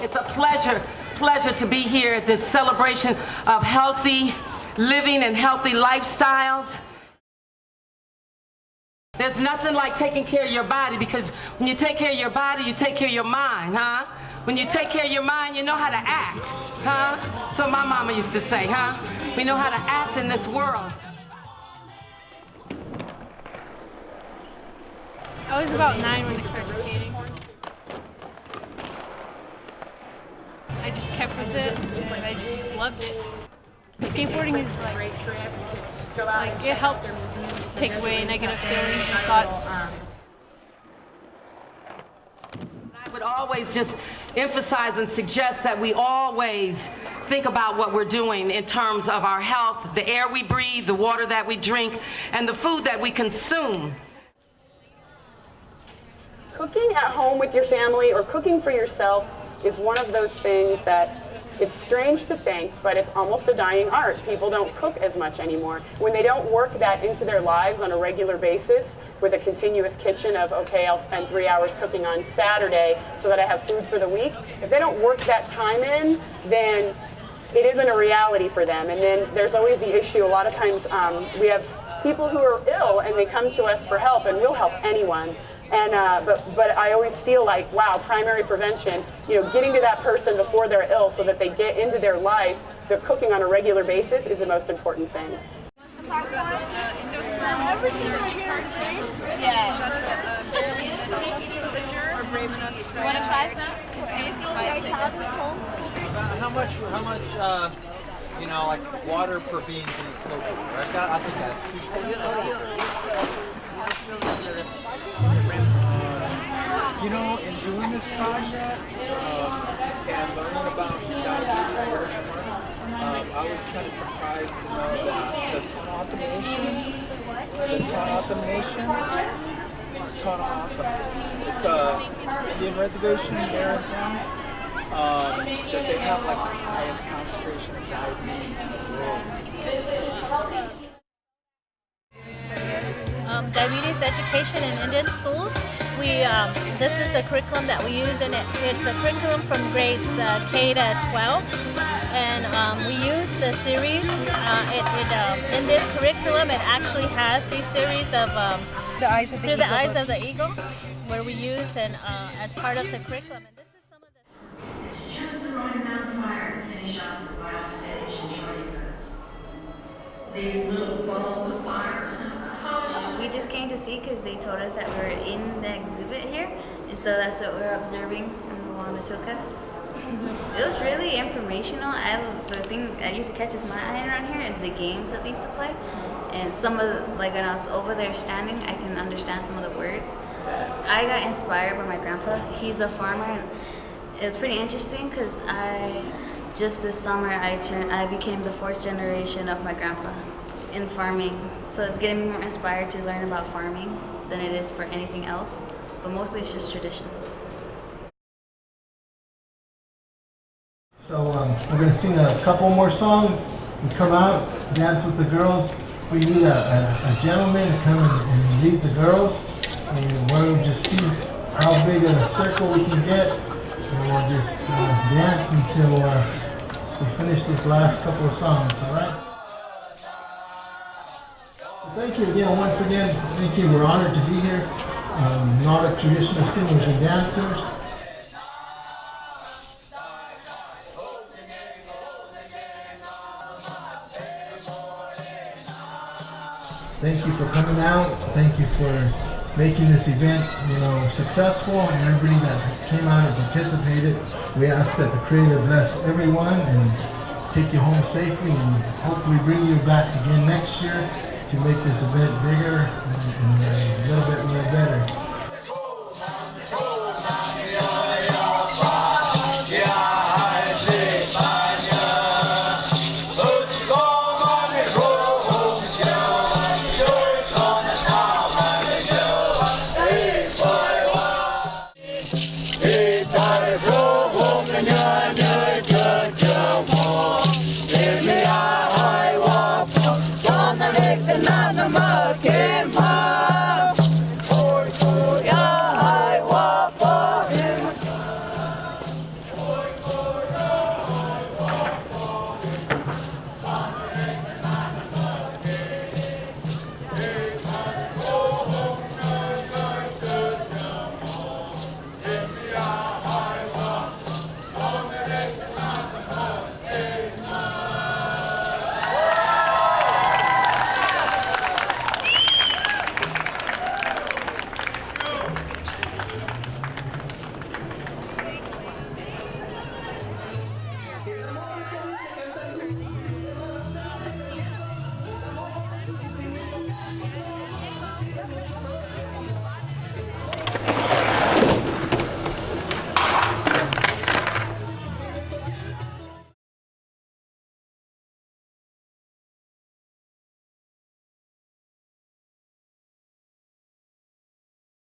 It's a pleasure, pleasure to be here at this celebration of healthy living and healthy lifestyles. There's nothing like taking care of your body because when you take care of your body, you take care of your mind, huh? When you take care of your mind, you know how to act, huh? That's what my mama used to say, huh? We know how to act in this world. I was about nine when I started skating. I just kept with it and I just loved it. Skateboarding is like, like it helps take away negative feelings and thoughts. I would always just emphasize and suggest that we always think about what we're doing in terms of our health, the air we breathe, the water that we drink, and the food that we consume. Cooking at home with your family or cooking for yourself is one of those things that it's strange to think, but it's almost a dying art. People don't cook as much anymore. When they don't work that into their lives on a regular basis with a continuous kitchen of, okay, I'll spend three hours cooking on Saturday so that I have food for the week, if they don't work that time in, then it isn't a reality for them. And then there's always the issue, a lot of times um, we have people who are ill and they come to us for help and we'll help anyone. And uh, but but I always feel like wow, primary prevention. You know, getting to that person before they're ill so that they get into their life. they're cooking on a regular basis is the most important thing. You want to try some? Anything you guys have at home? How much? How much? Uh, you know, like water per beans in a slow cooker. I got. I think that two. You know, in doing this project um, and learning about diabetes, um, I was kind of surprised to know that the Tohono Nation, the Tohono Nation, Tohono, it's a Indian reservation here in town. Um, that they have like the highest concentration of diabetes in the world. um, diabetes education in Indian schools. We um, this is the curriculum that we use, and it, it's a curriculum from grades uh, K to 12, and um, we use the series. Uh, it, it um, in this curriculum, it actually has these series of um, the eyes of the through eagle. the eyes of the eagle, where we use and uh, as part of the curriculum. The of fire to finish off the wild spinach and fruits. These little balls of fire sound uh, We just came to see because they told us that we were in the exhibit here, and so that's what we are observing from Wanatuka. it was really informational. I, the thing that used to catches my eye around here is the games that they used to play, and some of the, like when I was over there standing, I can understand some of the words. I got inspired by my grandpa. He's a farmer, and it was pretty interesting because I just this summer I turned I became the fourth generation of my grandpa in farming. So it's getting me more inspired to learn about farming than it is for anything else. But mostly it's just traditions. So um, we're going to sing a couple more songs and come out, dance with the girls. We need a, a, a gentleman to come and, lead the girls. And to just see how big of a circle we can get. We'll just uh, dance until uh, we finish this last couple of songs, all right? Thank you again, once again, thank you. We're honored to be here. Um, Nordic traditional singers and dancers. Thank you for coming out. Thank you for making this event, you know, successful and everybody that came out and participated. We ask that the Creator bless everyone and take you home safely and hopefully bring you back again next year to make this event bigger and, and uh, a little bit more better. É.